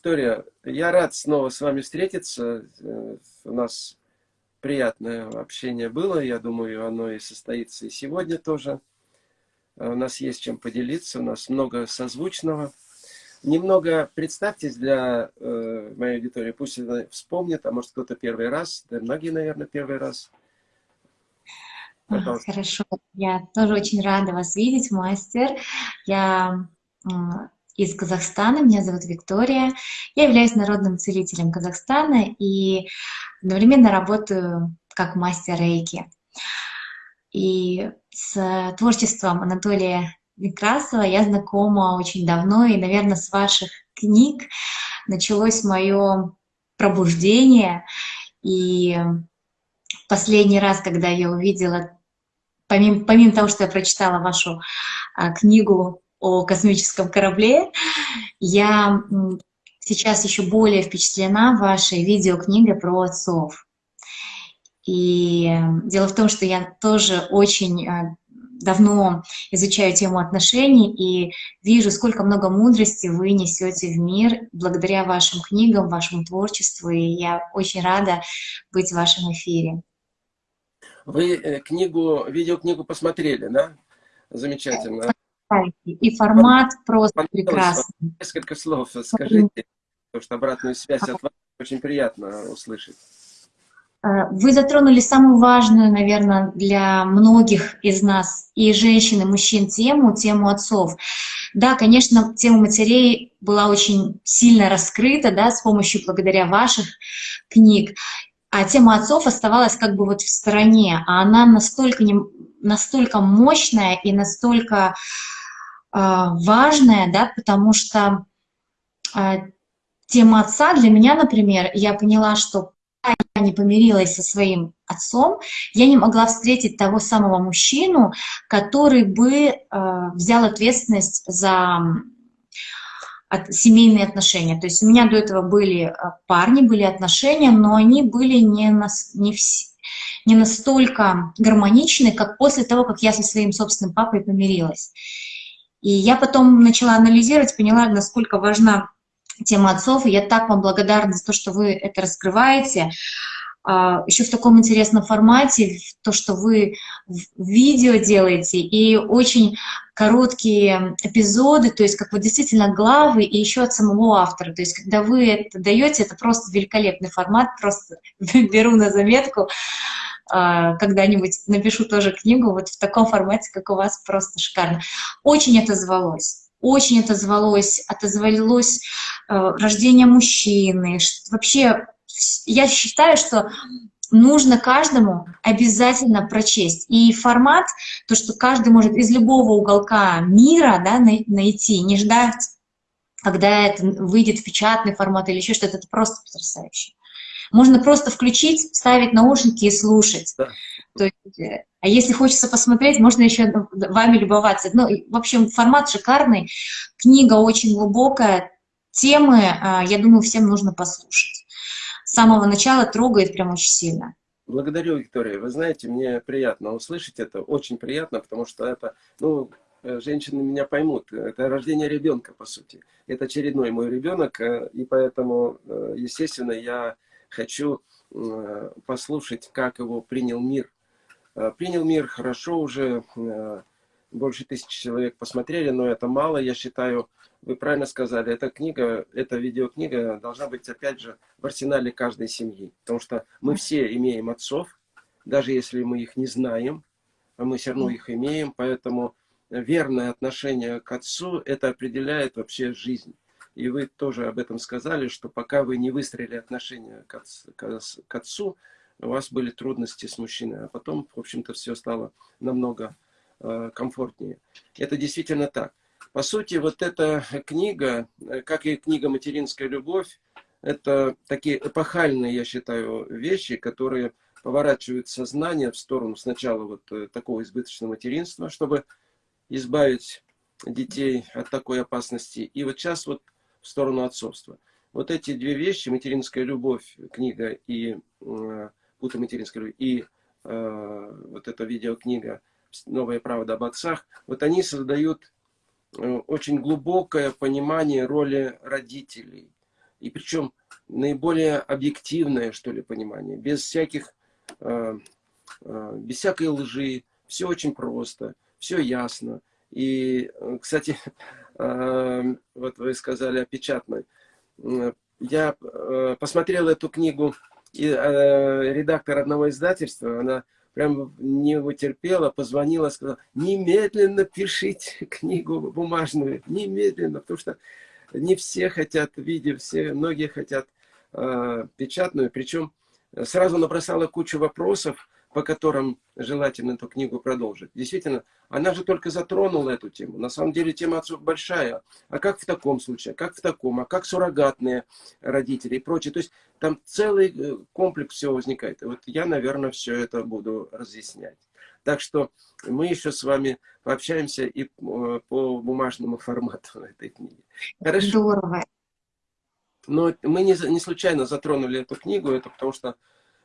Виктория, я рад снова с вами встретиться. Э, у нас приятное общение было. Я думаю, оно и состоится и сегодня тоже. Э, у нас есть чем поделиться, у нас много созвучного. Немного представьтесь для э, моей аудитории, пусть она вспомнит, а может кто-то первый раз, да многие, наверное, первый раз. Пожалуйста. Хорошо, я тоже очень рада вас видеть, мастер. Я из Казахстана, меня зовут Виктория. Я являюсь народным целителем Казахстана и одновременно работаю как мастер рейки. И с творчеством Анатолия Некрасова я знакома очень давно, и, наверное, с ваших книг началось мое пробуждение. И последний раз, когда я увидела, помимо, помимо того, что я прочитала вашу а, книгу о космическом корабле. Я сейчас еще более впечатлена вашей видеокнигой про отцов. И дело в том, что я тоже очень э, давно изучаю тему отношений и вижу, сколько много мудрости вы несете в мир благодаря вашим книгам, вашему творчеству, и я очень рада быть в вашем эфире. Вы э, книгу, видеокнигу посмотрели, да? Замечательно. И формат просто прекрасный. Несколько слов скажите, потому что обратную связь от вас очень приятно услышать. Э, вы затронули самую важную, наверное, для многих из нас, и женщин, и мужчин, тему, тему отцов. Да, конечно, тема матерей была очень сильно раскрыта, да, с помощью, благодаря ваших книг, а тема отцов оставалась как бы вот в стороне, а она настолько, не, настолько мощная и настолько важное, да, потому что а, тема отца для меня, например, я поняла, что я не помирилась со своим отцом, я не могла встретить того самого мужчину, который бы э, взял ответственность за семейные отношения. То есть у меня до этого были парни, были отношения, но они были не, на, не, в, не настолько гармоничны, как после того, как я со своим собственным папой помирилась. И я потом начала анализировать, поняла, насколько важна тема отцов, и я так вам благодарна за то, что вы это раскрываете. А, Еще в таком интересном формате, то, что вы видео делаете, и очень короткие эпизоды, то есть как вот действительно главы, и еще от самого автора. То есть когда вы это даете, это просто великолепный формат, просто беру на заметку. А, когда-нибудь напишу тоже книгу вот в таком формате, как у вас, просто шикарно. Очень отозвалось. Очень отозвалось, отозвалось э, рождение мужчины. Вообще, я считаю, что нужно каждому обязательно прочесть. И формат, то, что каждый может из любого уголка мира да, найти, не ждать, когда это выйдет в печатный формат или еще что-то, это просто потрясающе. Можно просто включить, ставить наушники и слушать. Да. То есть, э, а если хочется посмотреть, можно еще вами любоваться. Ну, в общем, формат шикарный, книга очень глубокая, темы, а, я думаю, всем нужно послушать. С самого начала трогает прям очень сильно. Благодарю, Виктория. Вы знаете, мне приятно услышать это, очень приятно, потому что это, ну, э, женщины меня поймут, это рождение ребенка, по сути. Это очередной мой ребенок, э, и поэтому, естественно, я хочу э, послушать, как его принял мир. Э, принял мир хорошо уже, э, больше тысячи человек посмотрели, но это мало, я считаю, вы правильно сказали, эта книга, эта видеокнига должна быть, опять же, в арсенале каждой семьи. Потому что мы все имеем отцов, даже если мы их не знаем, а мы все равно их имеем, поэтому верное отношение к отцу, это определяет вообще жизнь. И вы тоже об этом сказали, что пока вы не выстроили отношения к, отцу, к отцу у вас были трудности с мужчиной, а потом, в общем-то, все стало намного э, комфортнее. Это действительно так. По сути, вот эта книга, э, как и книга «Материнская любовь», это такие эпохальные, я считаю, вещи, которые поворачивают сознание в сторону сначала вот э, такого избыточного материнства, чтобы избавить детей от такой опасности. И вот сейчас вот в сторону отцовства. Вот эти две вещи, материнская любовь, книга и э, Пута материнской любви, и э, вот эта видеокнига «Новая правда об отцах», вот они создают э, очень глубокое понимание роли родителей. и причем наиболее объективное, что ли, понимание, без всяких, э, э, без всякой лжи, все очень просто, все ясно. И, кстати, э, вот вы сказали о печатной. Я э, посмотрел эту книгу, и э, редактор одного издательства, она прям не вытерпела, позвонила, сказала, немедленно пишите книгу бумажную, немедленно, потому что не все хотят видеть, все, многие хотят э, печатную, причем сразу набросала кучу вопросов, по которым желательно эту книгу продолжить. Действительно, она же только затронула эту тему. На самом деле тема отцов большая. А как в таком случае? Как в таком? А как суррогатные родители и прочее? То есть там целый э, комплекс всего возникает. Вот я, наверное, все это буду разъяснять. Так что мы еще с вами пообщаемся и э, по бумажному формату этой книги. Хорошо? Здорово. Но мы не, не случайно затронули эту книгу, это потому что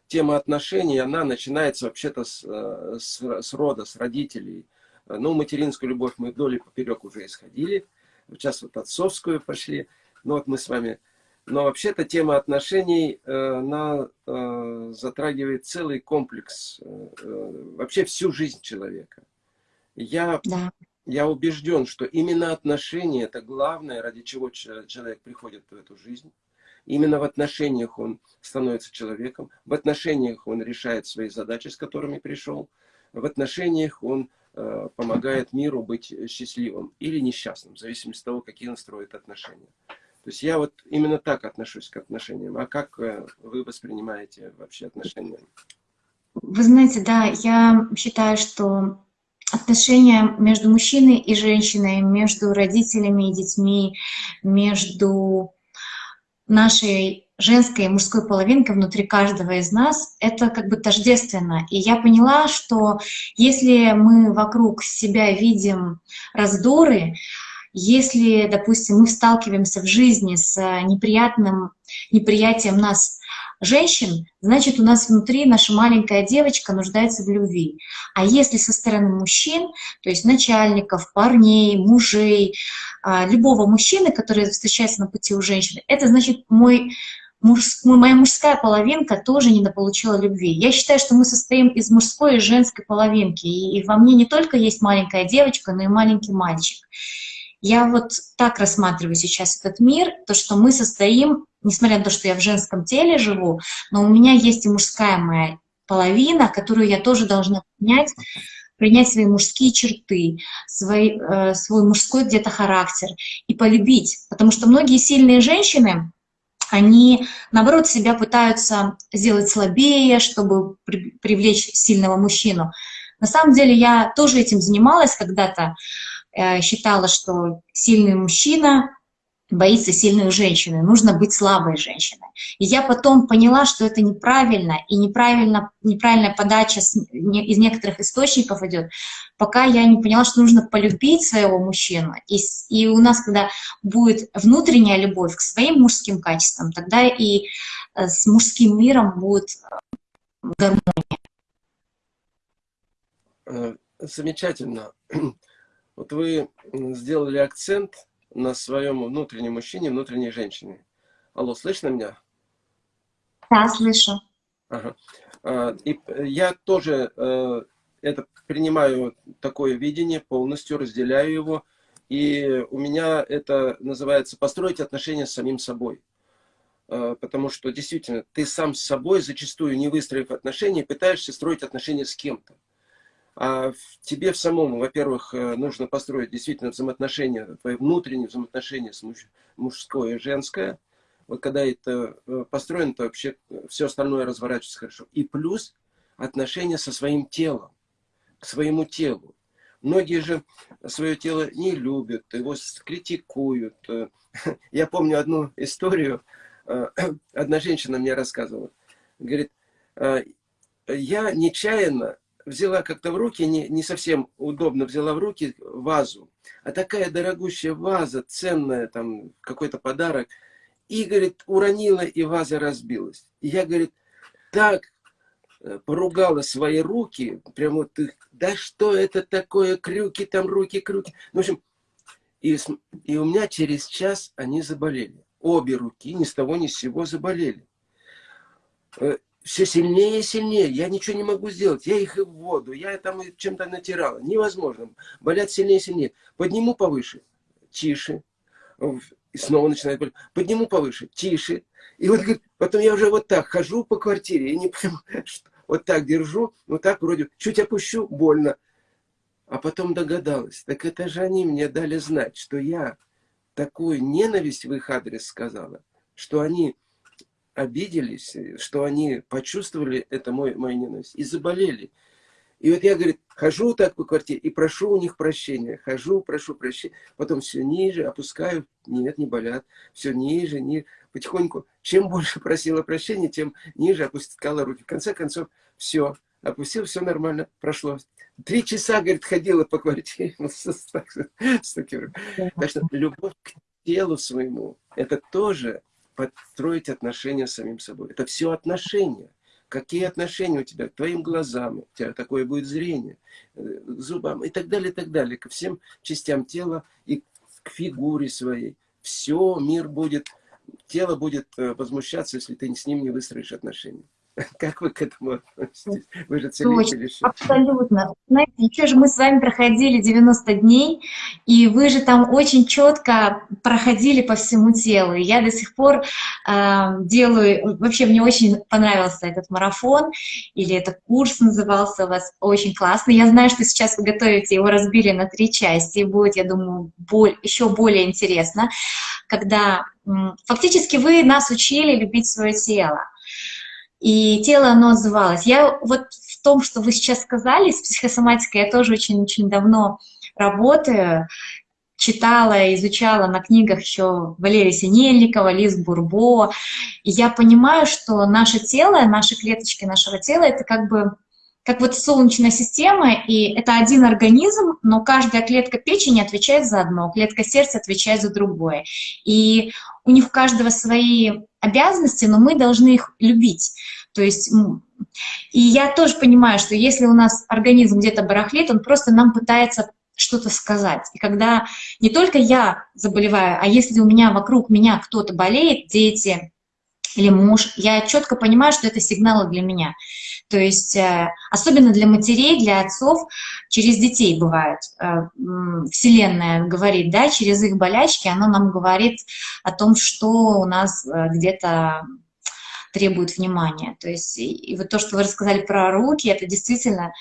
тема отношений, она начинается вообще-то с, э, с, с рода, с родителей. Ну, материнскую любовь мы вдоль и поперек уже исходили. Сейчас вот отцовскую пошли. Ну, вот мы с вами... Но вообще-то тема отношений, э, она э, затрагивает целый комплекс, вообще всю жизнь человека. Я, да. я убежден, что именно отношения – это главное, ради чего человек приходит в эту жизнь. Именно в отношениях он становится человеком, в отношениях он решает свои задачи, с которыми пришел, в отношениях он э, помогает миру быть счастливым или несчастным, в зависимости от того, какие он строит отношения. То есть я вот именно так отношусь к отношениям. А как э, вы воспринимаете вообще отношения? Вы знаете, да, я считаю, что отношения между мужчиной и женщиной, между родителями и детьми, между нашей женской и мужской половинки внутри каждого из нас, это как бы тождественно. И я поняла, что если мы вокруг себя видим раздоры, если, допустим, мы сталкиваемся в жизни с неприятным неприятием нас женщин, значит, у нас внутри наша маленькая девочка нуждается в любви. А если со стороны мужчин, то есть начальников, парней, мужей, а, любого мужчины, который встречается на пути у женщины, это значит, мой муж, моя мужская половинка тоже недополучила любви. Я считаю, что мы состоим из мужской и женской половинки, и во мне не только есть маленькая девочка, но и маленький мальчик. Я вот так рассматриваю сейчас этот мир, то, что мы состоим, несмотря на то, что я в женском теле живу, но у меня есть и мужская моя половина, которую я тоже должна принять, принять свои мужские черты, свой, э, свой мужской где-то характер и полюбить. Потому что многие сильные женщины, они, наоборот, себя пытаются сделать слабее, чтобы при, привлечь сильного мужчину. На самом деле я тоже этим занималась когда-то, Э, считала, что сильный мужчина боится сильной женщины, нужно быть слабой женщиной. И я потом поняла, что это неправильно, и неправильно, неправильная подача с, не, из некоторых источников идет, пока я не поняла, что нужно полюбить своего мужчину. И, и у нас, когда будет внутренняя любовь к своим мужским качествам, тогда и э, с мужским миром будет э, гармония. Замечательно. Вот вы сделали акцент на своем внутреннем мужчине, внутренней женщине. Алло, слышно меня? Да, слышу. Ага. А, и я тоже э, это принимаю такое видение, полностью разделяю его. И у меня это называется построить отношения с самим собой. Э, потому что действительно ты сам с собой, зачастую не выстроив отношения, пытаешься строить отношения с кем-то. А тебе в самом, во-первых, э, нужно построить действительно взаимоотношения, твои внутренние взаимоотношения с муж, мужское и женское. Вот когда это э, построено, то вообще все остальное разворачивается хорошо. И плюс отношения со своим телом, к своему телу. Многие же свое тело не любят, его критикуют. Я помню одну историю, одна женщина мне рассказывала. Говорит, я нечаянно взяла как-то в руки, не, не совсем удобно взяла в руки вазу, а такая дорогущая ваза, ценная, там, какой-то подарок, и, говорит, уронила, и ваза разбилась. И я, говорит, так э, поругала свои руки, прям вот их, да что это такое, крюки там, руки, крюки. В общем, и, и у меня через час они заболели. обе руки ни с того ни с сего заболели. Все сильнее и сильнее. Я ничего не могу сделать. Я их и в воду, я там чем-то натирала. Невозможно. Болят сильнее и сильнее. Подниму повыше, тише. И снова начинает болеть. Подниму повыше, тише. И вот потом я уже вот так хожу по квартире. Я не понимаю, что вот так держу, вот так вроде, чуть опущу, больно. А потом догадалась, так это же они мне дали знать, что я такую ненависть в их адрес сказала, что они обиделись, что они почувствовали это мой, мою ненависть и заболели. И вот я, говорит, хожу так по квартире и прошу у них прощения. Хожу, прошу прощения. Потом все ниже, опускаю. Нет, не болят. Все ниже, ниже. Потихоньку. Чем больше просила прощения, тем ниже опускала руки. В конце концов, все. Опустил, все нормально, прошло. Три часа, говорит, ходила по квартире. Так что любовь к телу своему, это тоже подстроить отношения с самим собой. Это все отношения. Какие отношения у тебя к твоим глазам, у тебя такое будет зрение, э, зубам и так далее, и так далее, ко всем частям тела и к фигуре своей. Все, мир будет, тело будет э, возмущаться, если ты с ним не выстроишь отношения. Как вы к этому относитесь? Вы же целитель еще. Абсолютно. Знаете, еще же мы с вами проходили 90 дней, и вы же там очень четко проходили по всему телу. И я до сих пор э, делаю... Вообще, мне очень понравился этот марафон, или этот курс назывался у вас очень классный. Я знаю, что сейчас вы готовите, его разбили на три части, и будет, я думаю, боль, еще более интересно, когда фактически вы нас учили любить свое тело и тело, оно отзывалось. Я вот в том, что вы сейчас сказали, с психосоматикой я тоже очень-очень давно работаю, читала, изучала на книгах еще Валерия Синельникова, Лиз Бурбо, и я понимаю, что наше тело, наши клеточки нашего тела, это как бы как вот солнечная система, и это один организм, но каждая клетка печени отвечает за одно, клетка сердца отвечает за другое. И у них у каждого свои обязанности, но мы должны их любить. То есть, и я тоже понимаю, что если у нас организм где-то барахлит, он просто нам пытается что-то сказать. И когда не только я заболеваю, а если у меня вокруг меня кто-то болеет, дети или муж, я четко понимаю, что это сигналы для меня. То есть, э, особенно для матерей, для отцов, через детей бывает. Э, Вселенная говорит, да, через их болячки, она нам говорит о том, что у нас э, где-то требует внимания. То есть, и вот то, что вы рассказали про руки, это действительно,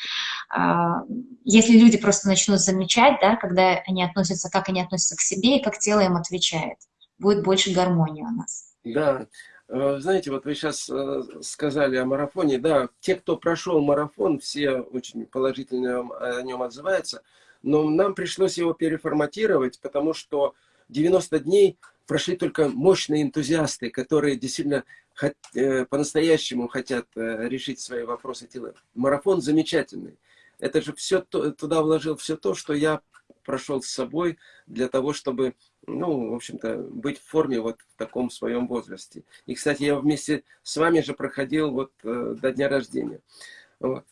а, если люди просто начнут замечать, да, когда они относятся, как они относятся к себе и как тело им отвечает, будет больше гармонии у нас. Да, знаете, вот вы сейчас э, сказали о марафоне. Да, те, кто прошел марафон, все очень положительно о нем отзываются. Но нам пришлось его переформатировать, потому что 90 дней прошли только мощные энтузиасты, которые действительно э, по-настоящему хотят решить свои вопросы тела. Марафон замечательный. Это же все туда вложил все то, что я прошел с собой для того, чтобы, ну, в общем-то, быть в форме вот в таком своем возрасте. И, кстати, я вместе с вами же проходил вот э, до дня рождения. Вот.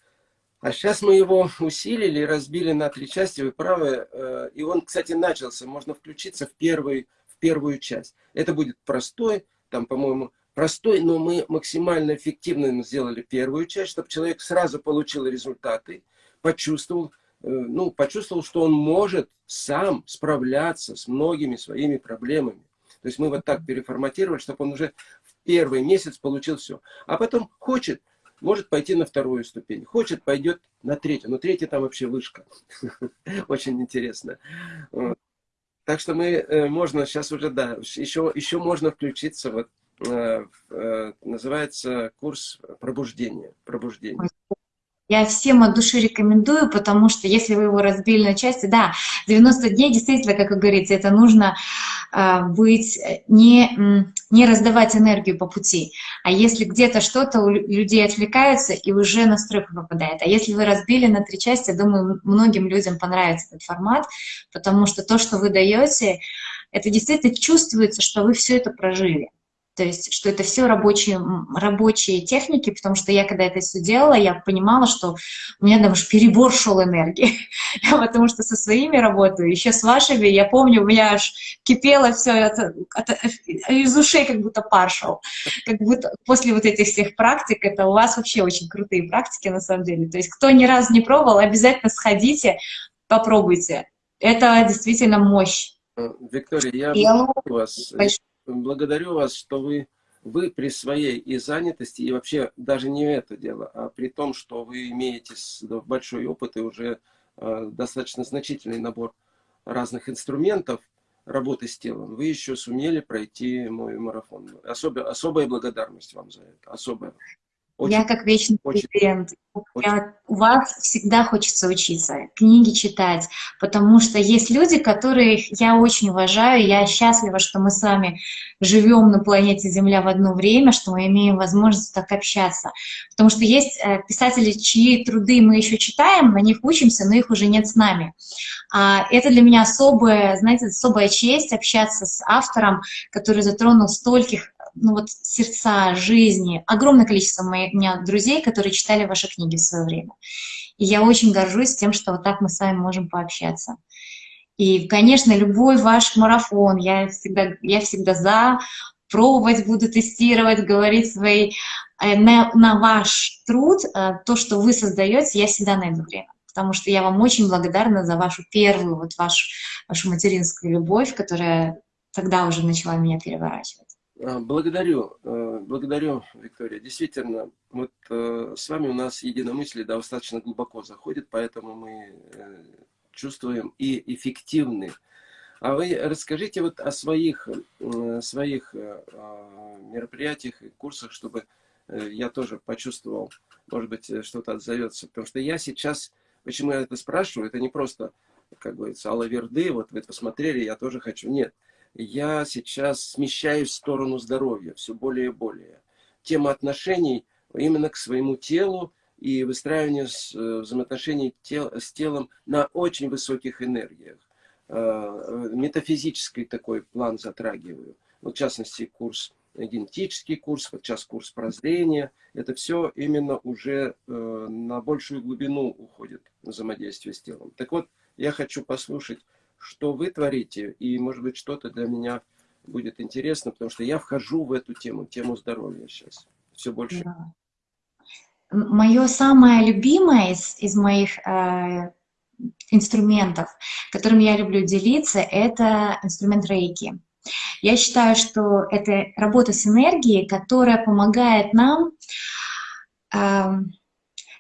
А сейчас мы его усилили, разбили на три части, вы правы. Э, и он, кстати, начался, можно включиться в, первый, в первую часть. Это будет простой, там, по-моему, простой, но мы максимально эффективно сделали первую часть, чтобы человек сразу получил результаты, почувствовал, ну, почувствовал, что он может сам справляться с многими своими проблемами. То есть мы вот так переформатировали, чтобы он уже в первый месяц получил все. А потом хочет, может пойти на вторую ступень. Хочет, пойдет на третью. Но третья там вообще вышка. Очень интересно. Так что мы, э, можно сейчас уже, да, еще, еще можно включиться, вот, э, называется курс пробуждения. пробуждения. Я всем от души рекомендую, потому что если вы его разбили на части, да, 90 дней действительно, как вы говорите, это нужно э, быть, не, не раздавать энергию по пути. А если где-то что-то у людей отвлекаются и уже настрой попадает. А если вы разбили на три части, думаю, многим людям понравится этот формат, потому что то, что вы даете, это действительно чувствуется, что вы все это прожили. То есть, что это все рабочие, рабочие техники, потому что я, когда это все делала, я понимала, что у меня там уж перебор шел энергии, потому что со своими работаю, еще с вашими, я помню, у меня аж кипело все, это, это, из ушей как будто пар шел. Как будто после вот этих всех практик, это у вас вообще очень крутые практики на самом деле. То есть, кто ни разу не пробовал, обязательно сходите, попробуйте. Это действительно мощь. Виктория, я благодарю вас. Благодарю вас, что вы, вы при своей и занятости, и вообще даже не это дело, а при том, что вы имеете большой опыт и уже э, достаточно значительный набор разных инструментов работы с телом, вы еще сумели пройти мой марафон. Особо, особая благодарность вам за это. Особая. Очень, я как вечный очень. Я, у вас всегда хочется учиться, книги читать, потому что есть люди, которых я очень уважаю, я счастлива, что мы с вами живем на планете Земля в одно время, что мы имеем возможность так общаться. Потому что есть э, писатели, чьи труды мы еще читаем, на них учимся, но их уже нет с нами. А это для меня особая, знаете, особая честь общаться с автором, который затронул стольких ну вот сердца, жизни. Огромное количество моих, у меня друзей, которые читали ваши книги в свое время. И я очень горжусь тем, что вот так мы с вами можем пообщаться. И, конечно, любой ваш марафон, я всегда, я всегда за, пробовать буду, тестировать, говорить свои, э, на, на ваш труд, э, то, что вы создаете, я всегда найду время. Потому что я вам очень благодарна за вашу первую, вот вашу, вашу материнскую любовь, которая тогда уже начала меня переворачивать. А, благодарю, э, благодарю, Виктория. Действительно, вот э, с вами у нас единомыслие достаточно глубоко заходит, поэтому мы э, чувствуем и эффективны. А вы расскажите вот о своих, своих мероприятиях и курсах, чтобы я тоже почувствовал, может быть, что-то отзовется. Потому что я сейчас, почему я это спрашиваю, это не просто, как говорится, алаверды, вот вы посмотрели, я тоже хочу. Нет, я сейчас смещаюсь в сторону здоровья все более и более. Тема отношений именно к своему телу и выстраивание э, взаимоотношений тел, с телом на очень высоких энергиях. Э, метафизический такой план затрагиваю. Вот, в частности, курс генетический курс, вот сейчас курс прозрения. Это все именно уже э, на большую глубину уходит взаимодействие с телом. Так вот, я хочу послушать что вы творите, и, может быть, что-то для меня будет интересно, потому что я вхожу в эту тему, тему здоровья сейчас, все больше. Да. Мое самое любимое из, из моих э, инструментов, которым я люблю делиться, это инструмент рейки. Я считаю, что это работа с энергией, которая помогает нам э,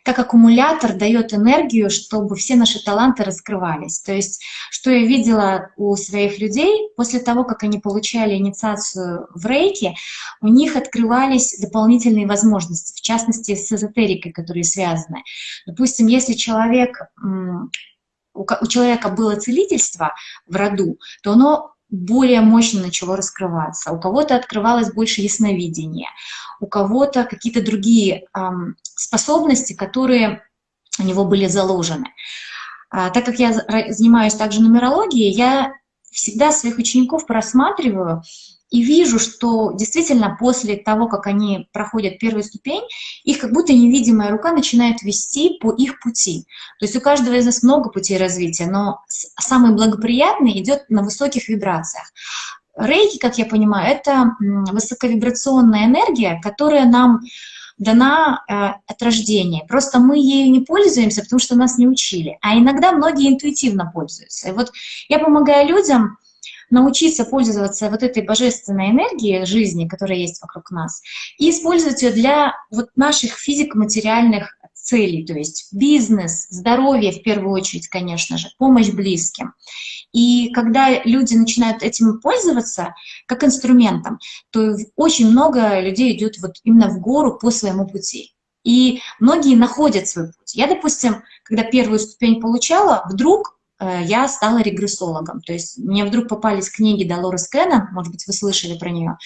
как аккумулятор дает энергию, чтобы все наши таланты раскрывались. То есть, что я видела у своих людей, после того, как они получали инициацию в рейке, у них открывались дополнительные возможности, в частности, с эзотерикой, которые связаны. Допустим, если человек у человека было целительство в роду, то оно более мощно начало раскрываться. У кого-то открывалось больше ясновидения, у кого-то какие-то другие эм, способности, которые у него были заложены. А, так как я занимаюсь также нумерологией, я всегда своих учеников просматриваю и вижу, что действительно после того, как они проходят первую ступень, их как будто невидимая рука начинает вести по их пути. То есть у каждого из нас много путей развития, но самый благоприятный идет на высоких вибрациях. Рейки, как я понимаю, это высоковибрационная энергия, которая нам дана э, от рождения. Просто мы ею не пользуемся, потому что нас не учили. А иногда многие интуитивно пользуются. И вот я помогаю людям научиться пользоваться вот этой божественной энергией жизни, которая есть вокруг нас, и использовать ее для вот наших физико-материальных целей, то есть бизнес, здоровье в первую очередь, конечно же, помощь близким. И когда люди начинают этим пользоваться как инструментом, то очень много людей идет вот именно в гору по своему пути. И многие находят свой путь. Я, допустим, когда первую ступень получала, вдруг я стала регрессологом. То есть мне вдруг попались книги Долорес Кеннон, может быть, вы слышали про нее.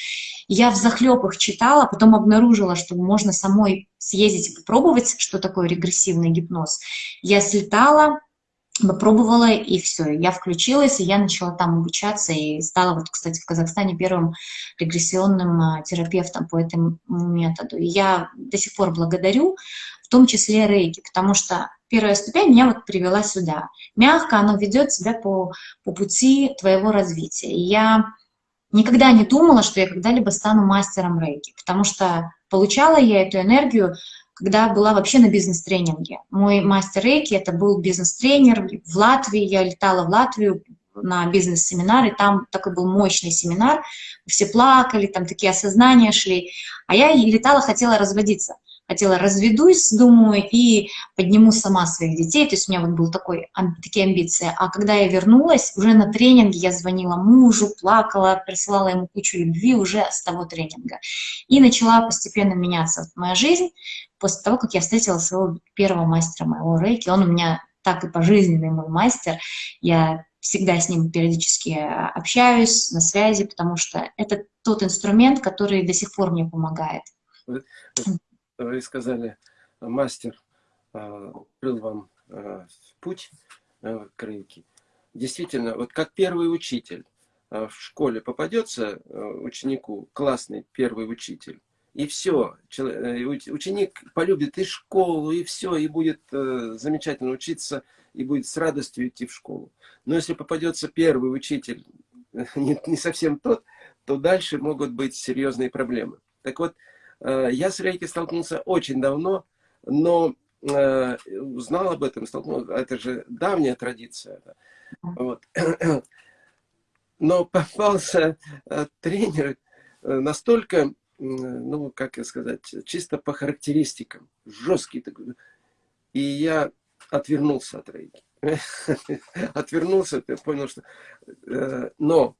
Я в захлеб читала, потом обнаружила, что можно самой съездить и попробовать, что такое регрессивный гипноз. Я слетала, попробовала, и все, я включилась, и я начала там обучаться, и стала, вот, кстати, в Казахстане первым регрессионным а, терапевтом по этому методу. И я до сих пор благодарю, в том числе рейки, потому что первая ступень меня вот привела сюда. Мягко оно ведет себя по, по пути твоего развития. И я никогда не думала, что я когда-либо стану мастером рейки, потому что получала я эту энергию когда была вообще на бизнес-тренинге. Мой мастер рейки, это был бизнес-тренер в Латвии, я летала в Латвию на бизнес-семинар, и там такой был мощный семинар, все плакали, там такие осознания шли, а я летала, хотела разводиться хотела разведусь, думаю, и подниму сама своих детей, то есть у меня вот был такой, такие амбиции. А когда я вернулась, уже на тренинге я звонила мужу, плакала, присылала ему кучу любви уже с того тренинга. И начала постепенно меняться моя жизнь после того, как я встретила своего первого мастера моего рейки. Он у меня так и пожизненный мой мастер. Я всегда с ним периодически общаюсь, на связи, потому что это тот инструмент, который до сих пор мне помогает вы сказали, мастер открыл вам путь к рынке. Действительно, вот как первый учитель в школе попадется ученику, классный первый учитель, и все, э, ученик полюбит и школу, и все, и будет э, замечательно учиться, и будет с радостью идти в школу. Но если попадется первый учитель, не, не совсем тот, то дальше могут быть серьезные проблемы. Так вот, Э, я с рейки столкнулся очень давно, но э, узнал об этом, столкнулся, это же давняя традиция. Вот. Но попался э, тренер настолько, ну, как сказать, чисто по характеристикам, жесткий такой. И я отвернулся от рейки. Отвернулся, ты понял, что... Но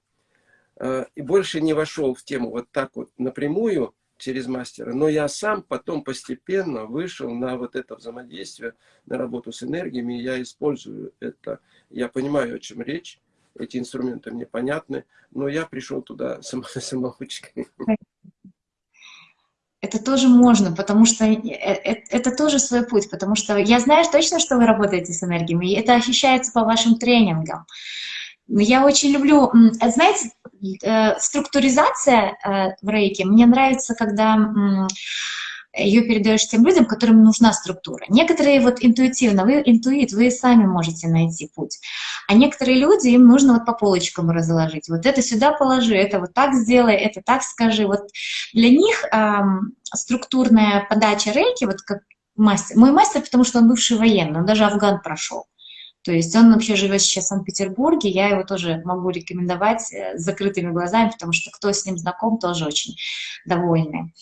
и больше не вошел в тему вот так вот напрямую, через мастера. Но я сам потом постепенно вышел на вот это взаимодействие, на работу с энергиями, я использую это. Я понимаю, о чем речь, эти инструменты мне понятны, но я пришел туда сам, самоучкой. Это тоже можно, потому что э, э, это тоже свой путь, потому что я знаю точно, что вы работаете с энергиями, и это ощущается по вашим тренингам. Я очень люблю, знаете, э, структуризация э, в рейке, мне нравится, когда ее передаешь тем людям, которым нужна структура. Некоторые вот интуитивно, вы интуит, вы сами можете найти путь. А некоторые люди, им нужно вот по полочкам разложить. Вот это сюда положи, это вот так сделай, это так скажи. Вот для них эм, структурная подача рейки, вот как мастер, мой мастер, потому что он бывший военный, он даже Афган прошел. То есть он вообще живет сейчас в Санкт-Петербурге, я его тоже могу рекомендовать э, с закрытыми глазами, потому что кто с ним знаком, тоже очень довольны.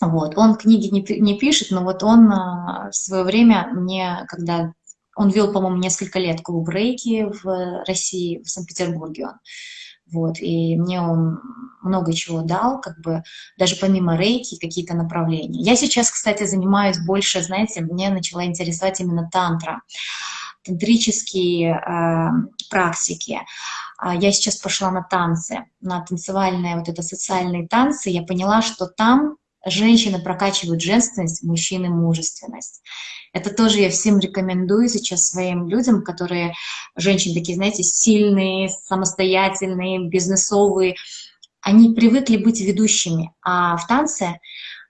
Вот. Он книги не, не пишет, но вот он а, в свое время мне, когда он вел, по-моему, несколько лет клуб рейки в России, в Санкт-Петербурге он. Вот, и мне он много чего дал, как бы даже помимо рейки какие-то направления. Я сейчас, кстати, занимаюсь больше, знаете, мне начала интересовать именно тантра тантрические э, практики. А я сейчас пошла на танцы, на танцевальные, вот это социальные танцы. Я поняла, что там женщины прокачивают женственность, мужчины мужественность. Это тоже я всем рекомендую сейчас своим людям, которые, женщины такие, знаете, сильные, самостоятельные, бизнесовые. Они привыкли быть ведущими, а в танце,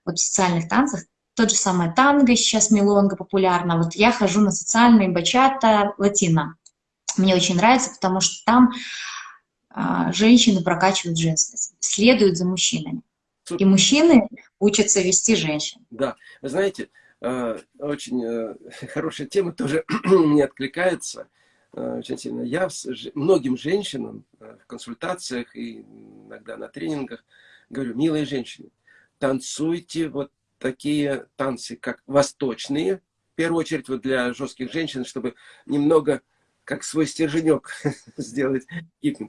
вот в социальных танцах, тот же самый танго, сейчас мелонга популярна. Вот я хожу на социальные бачата латино. Мне очень нравится, потому что там а, женщины прокачивают женственность, следуют за мужчинами. И мужчины учатся вести женщин. Да, вы знаете, э, очень э, хорошая тема тоже мне откликается э, очень сильно. Я многим женщинам в консультациях и иногда на тренингах говорю, милые женщины, танцуйте вот такие танцы, как восточные, в первую очередь вот для жестких женщин, чтобы немного как свой стерженек сделать,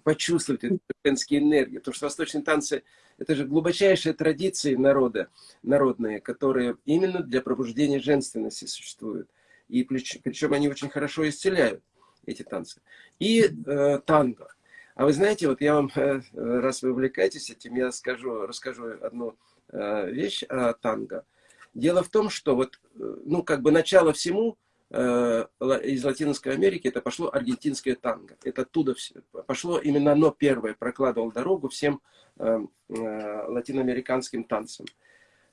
почувствовать эту женские энергии. Потому что восточные танцы – это же глубочайшие традиции народа, народные, которые именно для пробуждения женственности существуют. И причем они очень хорошо исцеляют эти танцы. И э, танго. А вы знаете, вот я вам, э, раз вы увлекаетесь этим, я скажу, расскажу одну вещь о танго. Дело в том, что вот, э, ну, как бы начало всему э, из Латинской Америки, это пошло аргентинское танго. Это оттуда все, пошло, именно оно первое прокладывало дорогу всем э, э, латиноамериканским танцам.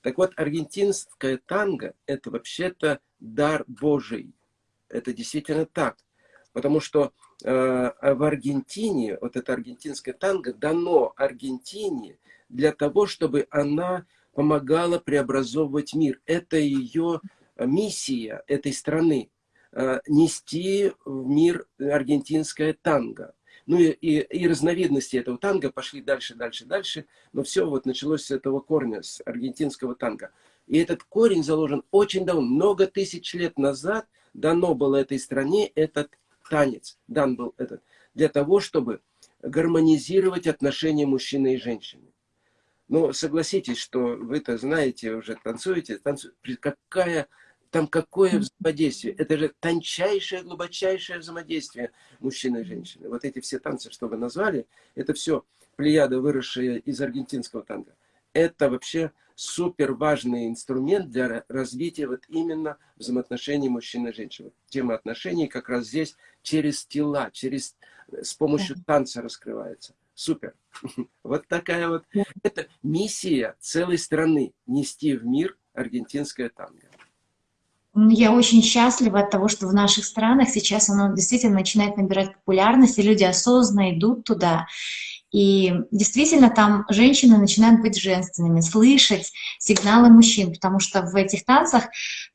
Так вот, аргентинское танго – это вообще-то дар Божий. Это действительно так. Потому что э, в Аргентине, вот это аргентинское танго дано Аргентине для того, чтобы она помогала преобразовывать мир. Это ее миссия этой страны. Э, нести в мир аргентинское танго. Ну и, и, и разновидности этого танго пошли дальше, дальше, дальше. Но все вот началось с этого корня, с аргентинского танго. И этот корень заложен очень давно, много тысяч лет назад дано было этой стране этот танец, дан был этот, для того, чтобы гармонизировать отношения мужчины и женщины. Но согласитесь, что вы-то знаете, уже танцуете, танцуете, какая там какое взаимодействие? Это же тончайшее, глубочайшее взаимодействие мужчины и женщины. Вот эти все танцы, что вы назвали, это все плеяда, выросшие из аргентинского танго. Это вообще супер важный инструмент для развития вот именно взаимоотношений мужчин и женщин. Тема отношений как раз здесь через тела, через, с помощью танца раскрывается. Супер. Вот такая вот, это миссия целой страны, нести в мир аргентинское танго. Я очень счастлива от того, что в наших странах сейчас оно действительно начинает набирать популярность, и люди осознанно идут туда. И действительно там женщины начинают быть женственными, слышать сигналы мужчин, потому что в этих танцах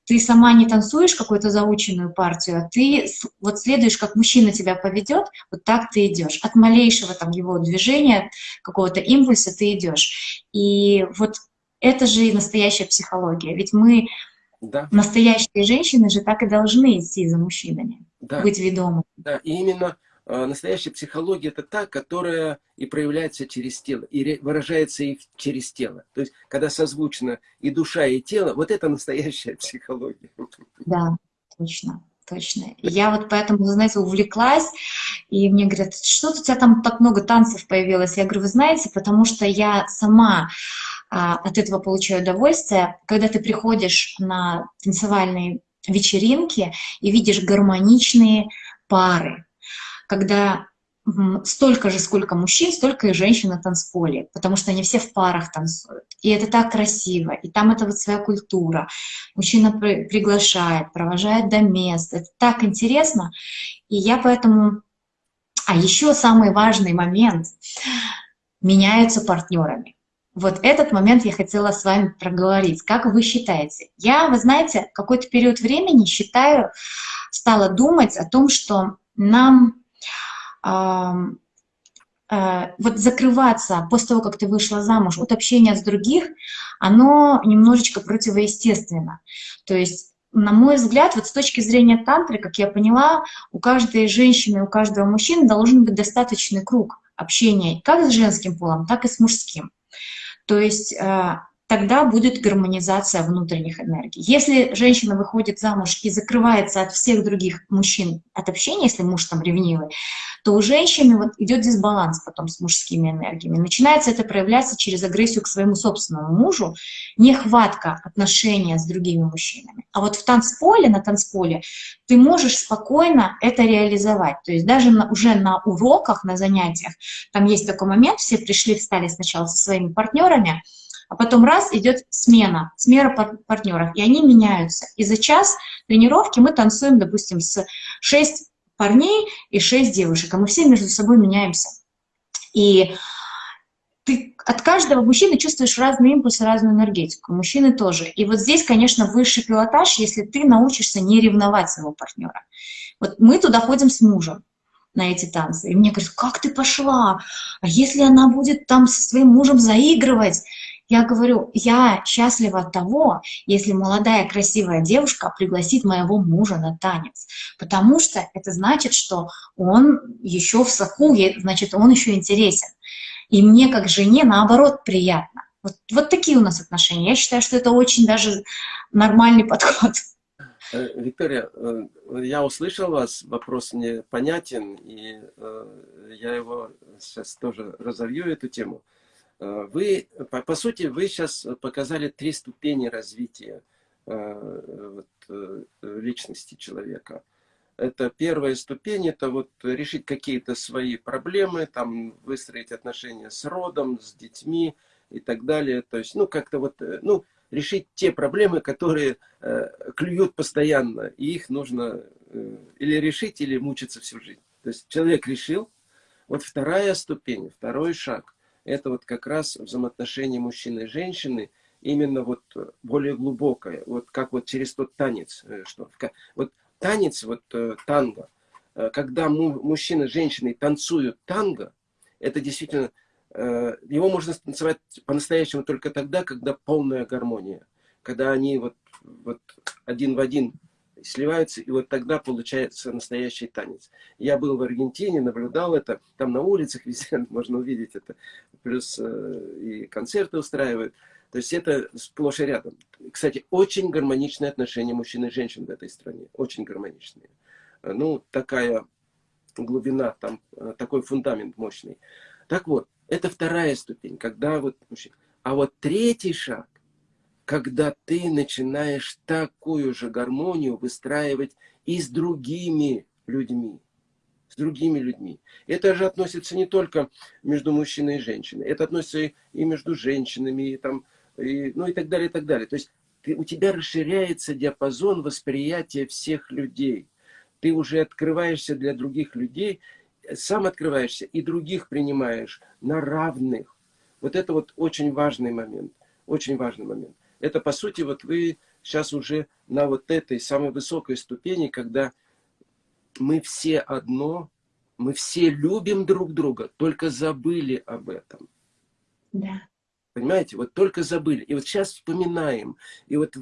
ты сама не танцуешь какую-то заученную партию, а ты вот следуешь, как мужчина тебя поведет, вот так ты идешь. От малейшего там его движения, какого-то импульса ты идешь. И вот это же и настоящая психология. Ведь мы да. Настоящие женщины же так и должны идти за мужчинами, да. быть ведомыми. Да, и именно настоящая психология это та, которая и проявляется через тело, и выражается их через тело. То есть, когда созвучно и душа, и тело, вот это настоящая психология. Да, точно. Точно. Я вот поэтому, знаете, увлеклась, и мне говорят, что у тебя там так много танцев появилось? Я говорю, вы знаете, потому что я сама а, от этого получаю удовольствие. Когда ты приходишь на танцевальные вечеринки и видишь гармоничные пары, когда столько же, сколько мужчин, столько и женщин на танцполе, потому что они все в парах танцуют. И это так красиво, и там это вот своя культура. Мужчина при, приглашает, провожает до места. Это так интересно. И я поэтому... А еще самый важный момент. Меняются партнерами. Вот этот момент я хотела с вами проговорить. Как вы считаете? Я, вы знаете, какой-то период времени считаю, стала думать о том, что нам вот закрываться после того, как ты вышла замуж от общения с других, оно немножечко противоестественно. То есть на мой взгляд, вот с точки зрения тантры, как я поняла, у каждой женщины, у каждого мужчины должен быть достаточный круг общения как с женским полом, так и с мужским. То есть э, тогда будет гармонизация внутренних энергий. Если женщина выходит замуж и закрывается от всех других мужчин от общения, если муж там ревнивый, то у женщины вот идет дисбаланс потом с мужскими энергиями. Начинается это проявляться через агрессию к своему собственному мужу, нехватка отношения с другими мужчинами. А вот в танцполе, на танцполе ты можешь спокойно это реализовать. То есть даже на, уже на уроках, на занятиях, там есть такой момент, все пришли, встали сначала со своими партнерами, а потом раз идет смена, смена партнеров, и они меняются. И за час тренировки мы танцуем, допустим, с 6 парней и 6 девушек, а мы все между собой меняемся. И ты от каждого мужчины чувствуешь разные импульсы, разную энергетику, мужчины тоже. И вот здесь, конечно, высший пилотаж, если ты научишься не ревновать своего партнера. Вот мы туда ходим с мужем на эти танцы. И мне говорят, как ты пошла? А если она будет там со своим мужем заигрывать? Я говорю, я счастлива от того, если молодая красивая девушка пригласит моего мужа на танец, потому что это значит, что он еще в соку, значит, он еще интересен. И мне как жене, наоборот, приятно. Вот, вот такие у нас отношения. Я считаю, что это очень даже нормальный подход. Э, Виктория, э, я услышал вас, вопрос мне понятен, и э, я его сейчас тоже разовью, эту тему. Вы, по, по сути, вы сейчас показали три ступени развития вот, личности человека. Это первая ступень, это вот решить какие-то свои проблемы, там выстроить отношения с родом, с детьми и так далее. То есть, ну, как-то вот, ну, решить те проблемы, которые э, клюют постоянно, и их нужно э, или решить, или мучиться всю жизнь. То есть человек решил, вот вторая ступень, второй шаг, это вот как раз взаимоотношения мужчины и женщины, именно вот более глубокое, вот как вот через тот танец, э, что вот танец, вот э, танго, э, когда мужчина с женщиной танцуют танго, это действительно Э, его можно танцевать по-настоящему только тогда, когда полная гармония. Когда они вот, вот один в один сливаются, и вот тогда получается настоящий танец. Я был в Аргентине, наблюдал это, там на улицах везде можно увидеть это, плюс э, и концерты устраивают. То есть это сплошь и рядом. Кстати, очень гармоничные отношения мужчин и женщин в этой стране, очень гармоничные. Ну, такая глубина, там такой фундамент мощный. Так вот, это вторая ступень, когда вот... А вот третий шаг, когда ты начинаешь такую же гармонию выстраивать и с другими людьми. С другими людьми. Это же относится не только между мужчиной и женщиной. Это относится и, между женщинами, и, там, и, ну и так далее, и так далее. То есть ты, у тебя расширяется диапазон восприятия всех людей. Ты уже открываешься для других людей, сам открываешься и других принимаешь на равных. Вот это вот очень важный момент. Очень важный момент. Это, по сути, вот вы сейчас уже на вот этой самой высокой ступени, когда мы все одно, мы все любим друг друга, только забыли об этом. Да. Понимаете? Вот только забыли. И вот сейчас вспоминаем. И вот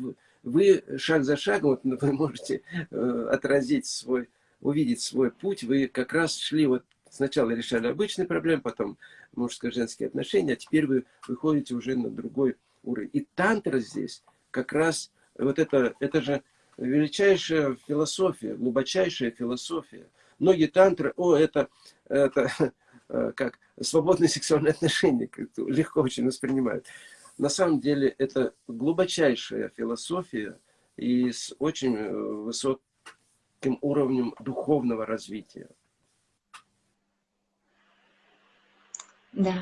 вы шаг за шагом, вот вы можете э, отразить свой увидеть свой путь, вы как раз шли вот сначала решали обычные проблемы, потом мужско-женские отношения, а теперь вы выходите уже на другой уровень. И тантра здесь как раз, вот это, это же величайшая философия, глубочайшая философия. Многие тантры, о, это, это как свободные сексуальные отношения, легко очень воспринимают. На самом деле это глубочайшая философия и с очень э, высоким уровнем духовного развития. Да,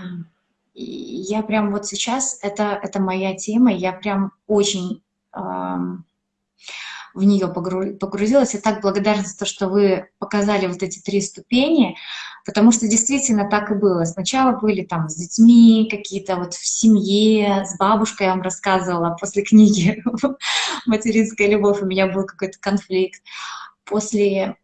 я прям вот сейчас, это, это моя тема, я прям очень э, в нее погрузилась. И так благодарна за то, что вы показали вот эти три ступени, потому что действительно так и было. Сначала были там с детьми какие-то вот в семье, с бабушкой я вам рассказывала после книги «Материнская любовь» у меня был какой-то конфликт после,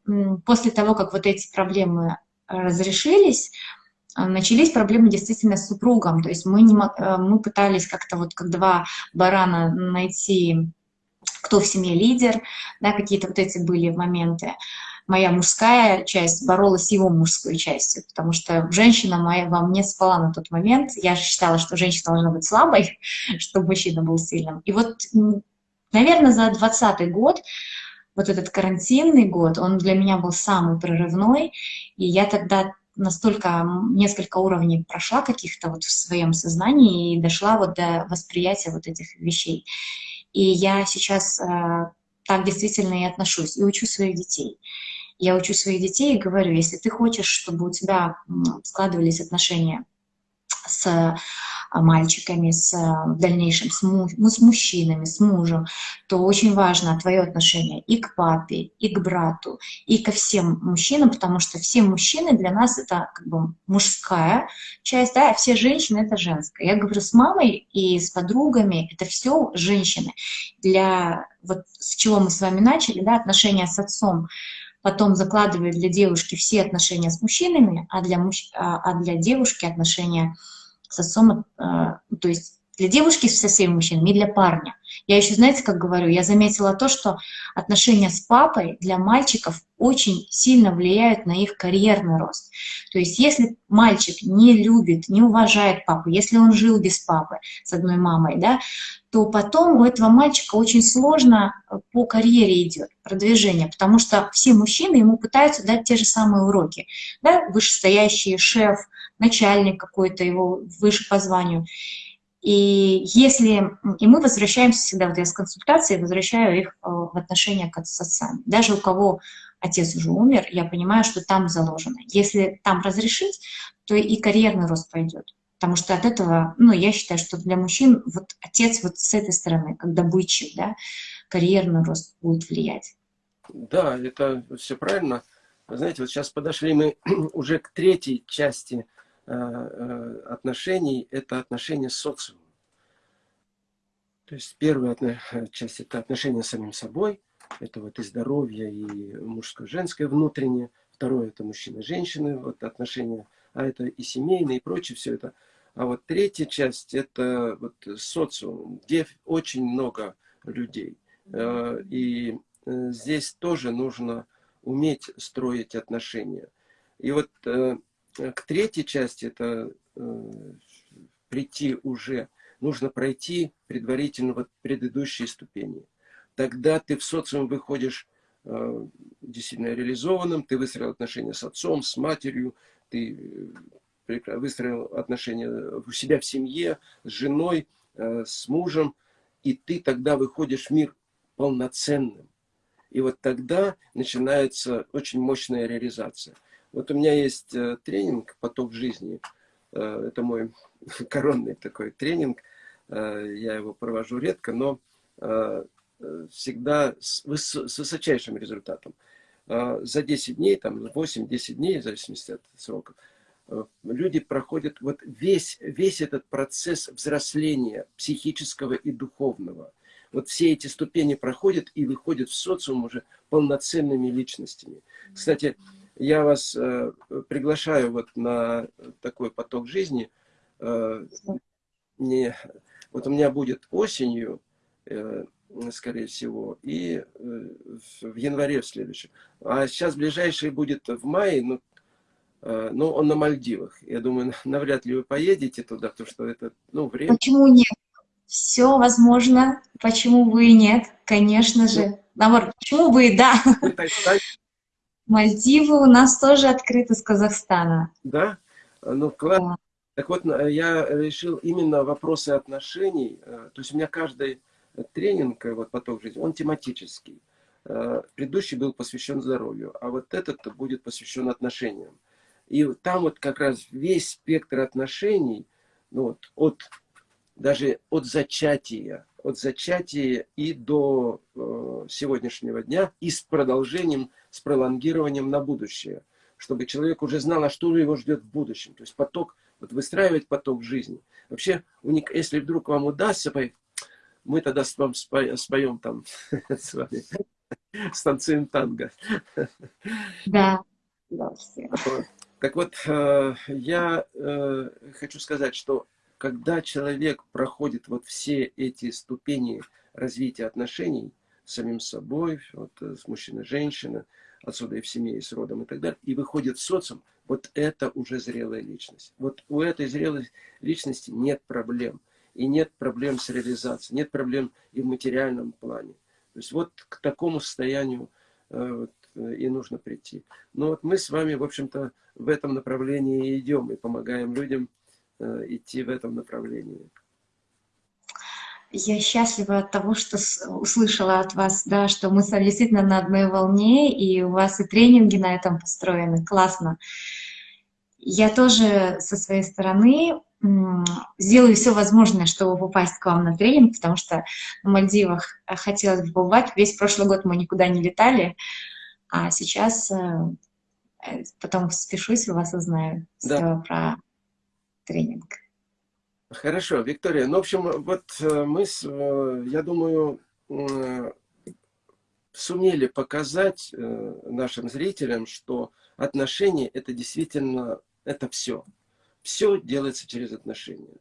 после того, как вот эти проблемы разрешились, а, начались проблемы действительно с супругом. То есть мы, не, э, мы пытались как-то вот как два барана найти, кто в семье лидер, да, какие-то вот эти были моменты. Моя мужская часть боролась с его мужской частью, потому что женщина моя во мне спала на тот момент. Я же считала, что женщина должна быть слабой, чтобы мужчина был сильным. И вот, наверное, за 20 год вот этот карантинный год, он для меня был самый прорывной, и я тогда настолько несколько уровней прошла каких-то вот в своем сознании и дошла вот до восприятия вот этих вещей. И я сейчас э, так действительно и отношусь, и учу своих детей. Я учу своих детей и говорю, если ты хочешь, чтобы у тебя складывались отношения с мальчиками, с, а, в дальнейшем с, му, ну, с мужчинами, с мужем, то очень важно твое отношение и к папе, и к брату, и ко всем мужчинам, потому что все мужчины для нас это как бы мужская часть, да, а все женщины это женская. Я говорю с мамой и с подругами, это все женщины. Для вот с чего мы с вами начали, да, отношения с отцом, потом закладывает для девушки все отношения с мужчинами, а для, муж... а, а для девушки отношения с отцом, а, то есть для девушки со всеми мужчинами и для парня. Я еще, знаете, как говорю, я заметила то, что отношения с папой для мальчиков очень сильно влияют на их карьерный рост. То есть если мальчик не любит, не уважает папу, если он жил без папы с одной мамой, да, то потом у этого мальчика очень сложно по карьере идет продвижение, потому что все мужчины ему пытаются дать те же самые уроки. Да, вышестоящий шеф, начальник какой-то его выше по званию. И если, и мы возвращаемся всегда, вот я с консультацией возвращаю их э, в отношения к отцам. Даже у кого отец уже умер, я понимаю, что там заложено. Если там разрешить, то и карьерный рост пойдет. Потому что от этого, ну, я считаю, что для мужчин вот отец вот с этой стороны, как добытчик, да, карьерный рост будет влиять. Да, это все правильно. Знаете, вот сейчас подошли мы уже к третьей части отношений, это отношения с социумом. То есть первая часть – это отношения с самим собой, это вот и здоровье, и мужское-женское внутреннее. Второе – это мужчины-женщины, вот отношения, а это и семейные, и прочее, все это. А вот третья часть – это вот социум, где очень много людей. Э, и э, здесь тоже нужно уметь строить отношения. И вот э, к третьей части, это прийти уже, нужно пройти предварительно вот предыдущие ступени. Тогда ты в социум выходишь действительно реализованным, ты выстроил отношения с отцом, с матерью, ты выстроил отношения у себя в семье, с женой, э, с мужем, и ты тогда выходишь в мир полноценным. И вот тогда начинается очень мощная реализация. Вот у меня есть э, тренинг «Поток жизни». Э, это мой коронный такой тренинг. Я его провожу редко, но всегда с высочайшим результатом. За 10 дней, там 8-10 дней, в зависимости от сроков, Э, люди проходят вот весь, весь этот процесс взросления психического и духовного. Вот все эти ступени проходят и выходят в социум уже полноценными личностями. Кстати, я вас э, приглашаю вот на такой поток жизни. Э, не, вот у меня будет осенью, э, скорее всего, и э, в январе в следующем. А сейчас ближайший будет в мае, ну, Э, но он на Мальдивах. Я думаю, навряд ли вы поедете туда, потому что это, ну, время... Почему нет? Все возможно. Почему и нет? Конечно же. Ну, Наоборот, почему и да? Мальдивы у нас тоже открыты с Казахстана. Да? Ну, классно. Да. Так вот, я решил именно вопросы отношений. Э, то есть у меня каждый тренинг, вот поток жизни, он тематический. Э, предыдущий был посвящен здоровью, а вот этот будет посвящен отношениям. И там вот как раз весь спектр отношений, ну вот, от, даже от зачатия, от зачатия и до э, сегодняшнего дня, и с продолжением, с пролонгированием на будущее, чтобы человек уже знал, а что его ждет в будущем. То есть поток, вот выстраивать поток жизни. Вообще, если вдруг вам удастся, мы тогда с вам споем там с вами, станцуем танго. Да. Так вот, э, я э, хочу сказать, что когда человек проходит вот все эти ступени развития отношений с самим собой, вот, э, с мужчиной, женщиной, отсюда и в семье, и с родом и так далее, и выходит в социум, вот это уже зрелая личность. Вот у этой зрелой личности нет проблем. И нет проблем с реализацией, нет проблем и в материальном плане. То есть вот к такому состоянию вот, и нужно прийти. Но вот мы с вами, в общем-то, в этом направлении идем и помогаем людям э, идти в этом направлении. Я счастлива от того, что услышала от вас, да, что мы действительно на одной волне, и у вас и тренинги на этом построены. Классно. Я тоже со своей стороны сделаю все возможное, чтобы попасть к вам на тренинг, потому что на Мальдивах хотелось бы побывать. Весь прошлый год мы никуда не летали, а сейчас э, э, потом спешусь, у вас узнаю да. все про тренинг. Хорошо, Виктория. Ну, в общем, вот э, мы, я думаю, сумели показать нашим зрителям, что отношения – это действительно, это все. Все делается через отношения.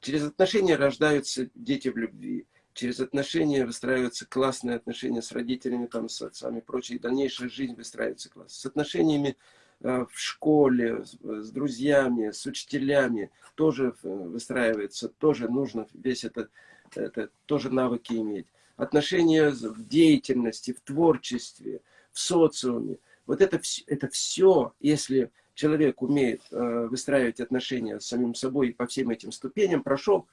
Через отношения рождаются дети в любви через отношения выстраиваются классные отношения с родителями, там, с отцами и прочее, и дальнейшая жизнь выстраивается класс. С отношениями э, в школе, с друзьями, с учителями тоже э, выстраивается, тоже нужно весь это, это тоже навыки иметь. Отношения в деятельности, в творчестве, в социуме. Вот это, это все, если человек умеет э, выстраивать отношения с самим собой по всем этим ступеням, прошел,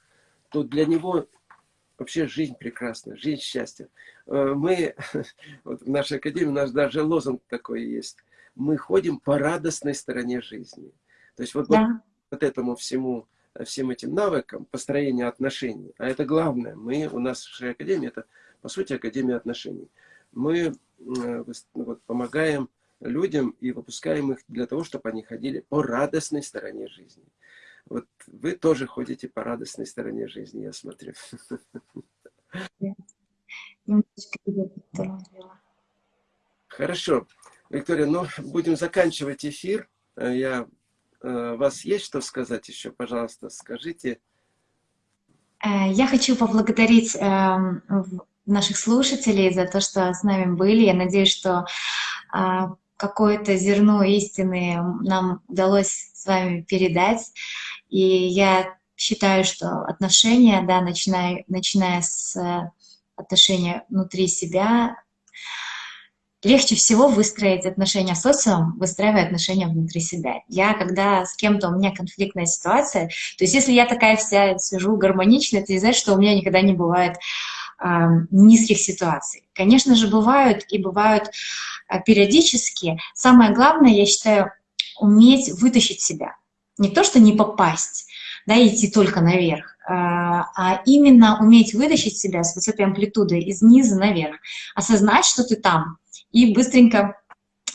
то для него вообще жизнь прекрасна, жизнь счастья. Э, мы, вот в нашей академии у нас даже лозунг такой есть. Мы ходим по радостной стороне жизни. То есть вот, да. вот, вот этому всему, всем этим навыкам построения отношений. А это главное. Мы, у нас в нашей академии, это по сути академия отношений. Мы вот, помогаем людям и выпускаем их для того, чтобы они ходили по радостной стороне жизни. Вот вы тоже ходите по радостной стороне жизни, я смотрю. Хорошо. Виктория, ну, будем заканчивать эфир. Э, я, э, у вас есть что сказать еще? Пожалуйста, скажите. Э, я хочу поблагодарить эм, наших слушателей за то, что с нами были. Я надеюсь, что какое-то зерно истины нам удалось с вами передать. И я считаю, что отношения, да, начиная, начиная с э, отношения внутри себя, легче всего выстроить отношения с социумом, выстраивая отношения внутри себя. Я, когда с кем-то у меня конфликтная ситуация, то есть если я такая вся сижу гармонично, это не значит, что у меня никогда не бывает э, низких ситуаций. Конечно же, бывают и бывают э, периодически. Самое главное, я считаю, уметь вытащить себя не то, что не попасть, да, идти только наверх, а, а именно уметь вытащить себя с высокой амплитудой из низа наверх, осознать, что ты там, и быстренько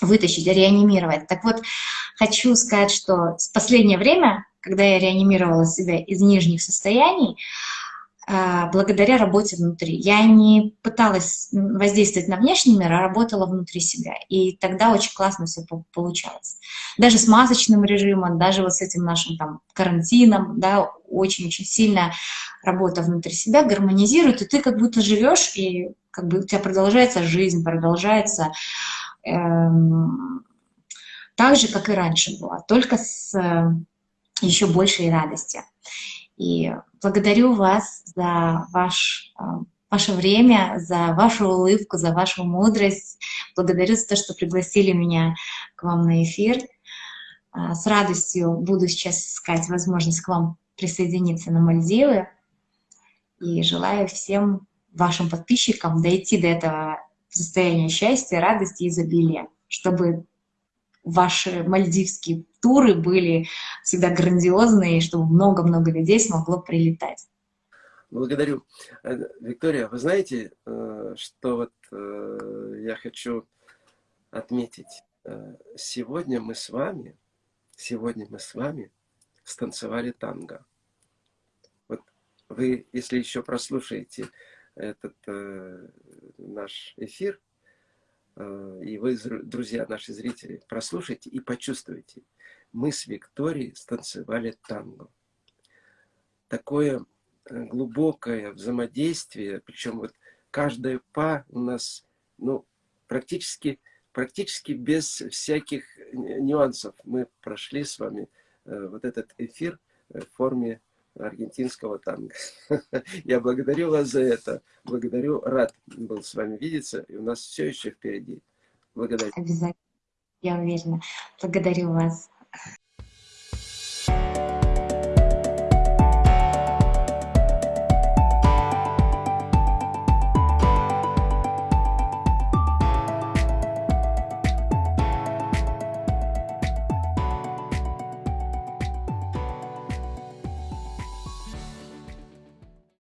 вытащить, реанимировать. Так вот, хочу сказать, что в последнее время, когда я реанимировала себя из нижних состояний, а, благодаря работе внутри. Я не пыталась воздействовать на внешний мир, а работала внутри себя. И тогда очень классно все получалось. Даже с масочным режимом, даже вот с этим нашим там карантином, да, очень-очень сильно работа внутри себя гармонизирует, и ты как будто живешь, и как бы у тебя продолжается жизнь, продолжается эм, так же, как и раньше было, только с э, еще большей радостью. И благодарю вас за ваш, э, ваше время, за вашу улыбку, за вашу мудрость. Благодарю за то, что пригласили меня к вам на эфир. Э, с радостью буду сейчас искать возможность к вам присоединиться на Мальдивы. И желаю всем вашим подписчикам дойти до этого состояния счастья, радости и изобилия, чтобы ваши мальдивские туры были всегда грандиозные, чтобы много-много людей смогло прилетать. Благодарю. Э, Виктория, вы знаете, э, что вот э, я хочу отметить? Сегодня мы с вами, сегодня мы с вами станцевали танго. Вот вы, если еще прослушаете этот наш эфир, Э, и вы, друзья, наши зрители, прослушайте и почувствуйте. Мы с Викторией станцевали танго. Такое э, глубокое взаимодействие, причем вот каждая па у нас, ну, практически, практически без всяких нюансов. Мы прошли с вами э, вот этот эфир в форме аргентинского танго. Я благодарю вас за это. Благодарю, рад был с вами видеться. И у нас все еще впереди. Благодарю. Обязательно. Я уверена. Благодарю вас.